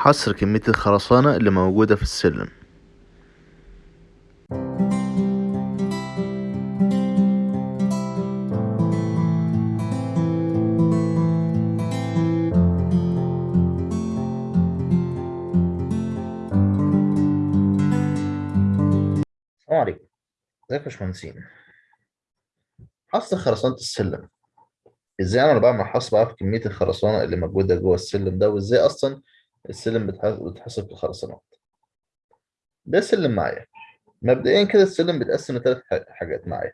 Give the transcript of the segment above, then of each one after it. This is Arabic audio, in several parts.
حصر كمية الخرسانة اللي موجودة في السلم. السلام عليكم. ازيك يا باشمهندسين؟ حصر خرسانة السلم. إزاي أنا بعمل حصر في كمية الخرسانة اللي موجودة جوه السلم ده وازاي أصلا السلم بتح- بتحسب في الخرسانات. ده سلم معايا. مبدئيا كده السلم بيتقسم لثلاث حاجات معايا.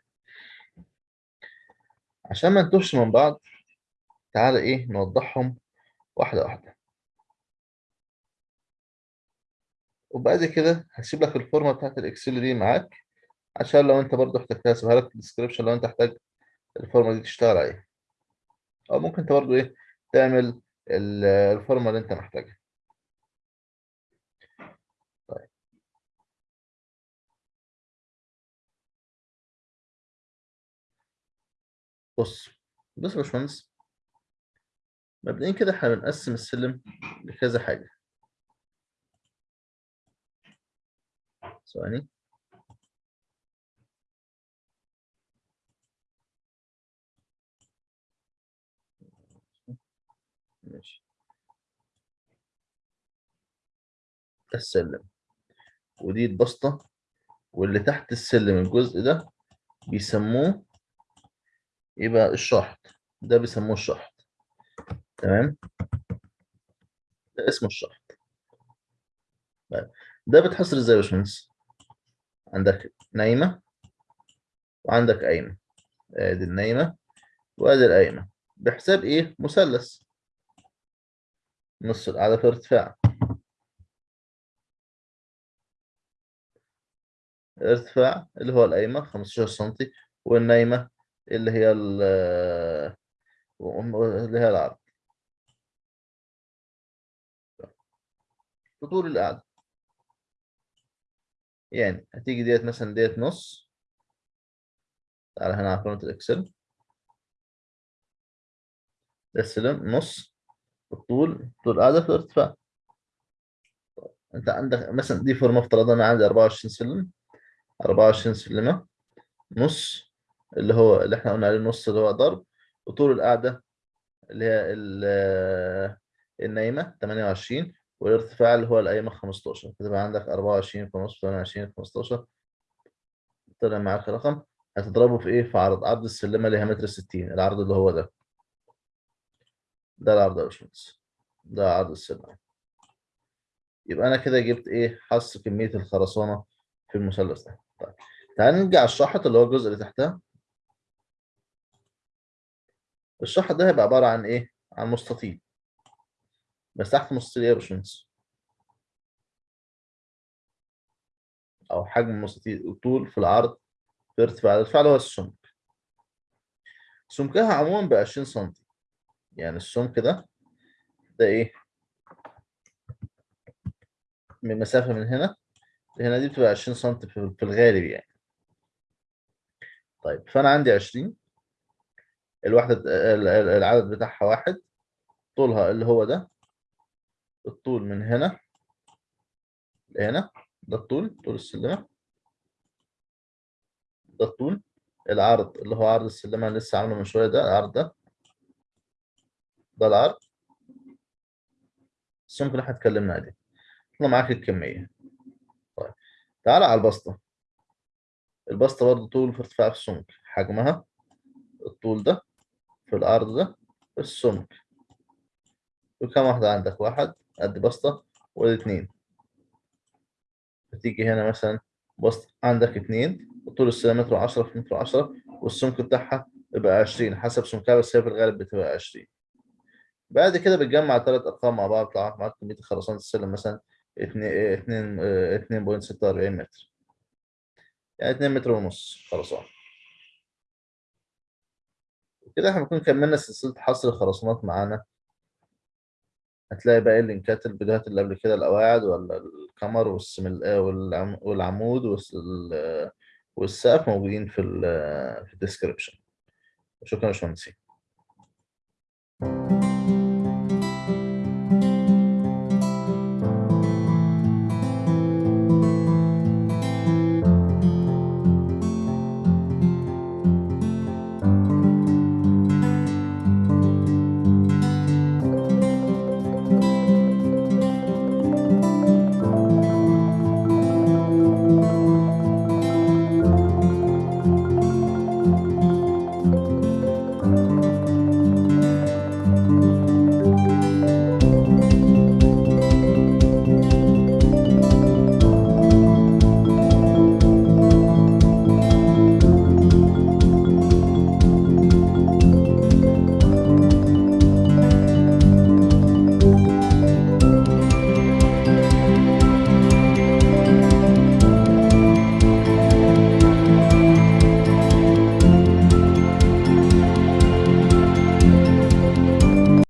عشان ما نتوهش من بعض تعالى إيه نوضحهم واحدة واحدة. وبعد كده هسيب لك الفورمة بتاعت الإكسل دي معاك عشان لو أنت برضو احتجتها هسيبها لك في ال description لو أنت محتاج الفورمة دي تشتغل عليها. أو ممكن أنت برضو إيه تعمل ال- الفورمة اللي أنت محتاجها. بص بص يا باشمهندس. مبدئيا كده إحنا بنقسم السلم لكذا حاجة. ثواني. ماشي. ده السلم. ودي البسطة واللي تحت السلم الجزء ده بيسموه يبقى الشحط. ده بيسموه الشحط. تمام؟ ده اسمه الشحط. طيب ده بتحصر إزاي يا باشمهندس؟ عندك نايمة وعندك قايمة. ادي النايمة وادي القايمة. بحساب إيه؟ مثلث. نص القاعدة في ارتفاع. الارتفاع اللي هو القايمة 15 سنتي والنايمة اللي هي ال اللي هي العرض. طول القعدة. يعني هتيجي ديت مثلا ديت نص. تعالى هنا على قائمة الإكسل. ده السلم نص. الطول طول القعدة في الارتفاع. أنت عندك مثلا دي فورمة افترضنا أنا عندي 24 سلم. 24 سلمة. نص. اللي هو اللي إحنا قلنا عليه النص اللي هو ضرب وطول القعدة اللي هي ال- النايمة 28 والارتفاع اللي هو القايمة 15 فتبقى عندك 24 في نص 28 في 15 طلع معاك رقم هتضربه في إيه؟ في عرض عرض السلمة اللي هي متر 60 العرض اللي هو ده. ده العرض يا باشمهندس. ده عرض السلمة. يبقى أنا كده جبت إيه؟ حص كمية الخرسانة في المثلث ده. طيب تعال نرجع الشحط اللي هو الجزء اللي تحتها. الشحط ده هيبقى عبارة عن إيه؟ عن مستطيل. بس تحت مستطيل إيه يا باشمهندس؟ أو حجم المستطيل الطول في العرض في ارتفاع الارتفاع اللي هو السمك. سمكها عموما ب 20 سم يعني السمك ده ده إيه؟ من مسافة من هنا لهنا دي بتبقى 20 سم في الغالب يعني. طيب فأنا عندي 20 الوحدة ال- ال- العدد بتاعها واحد طولها اللي هو ده الطول من هنا لهنا ده الطول طول السلمة ده الطول العرض اللي هو عرض السلمة اللي لسه عامله من شوية ده العرض ده ده العرض. السمك اللي إحنا اتكلمنا عليه. طلع معاك الكمية. طيب تعالى على البسطة. البسطة برضه طول في ارتفاع في السمك. حجمها الطول ده في العرض ده في السمك. وكم واحدة عندك؟ واحد قد بسطة وادي اتنين. بتيجي هنا مثلا بسط عندك اتنين وطول متر وعشرة في متر وعشرة والسمك بتاعها يبقى عشرين حسب سمكها بس هي في الغالب بتبقى عشرين. بعد كده بتجمع تلات أرقام مع بعض طلع معاك كمية خرسانة السلم مثلا اتنين اتنين آه، اتنين بوينت ستة وأربعين متر. يعني اتنين متر ونص خرسانة. كده إحنا بنكون كملنا سلسلة حصر الخرسانات معانا. هتلاقي باقي اللينكات الفيديوهات اللي قبل كده القواعد ولا الكمر والعمود والس- والسقف موجودين في ال في الديسكربشن شكرا يا باشمهندسين.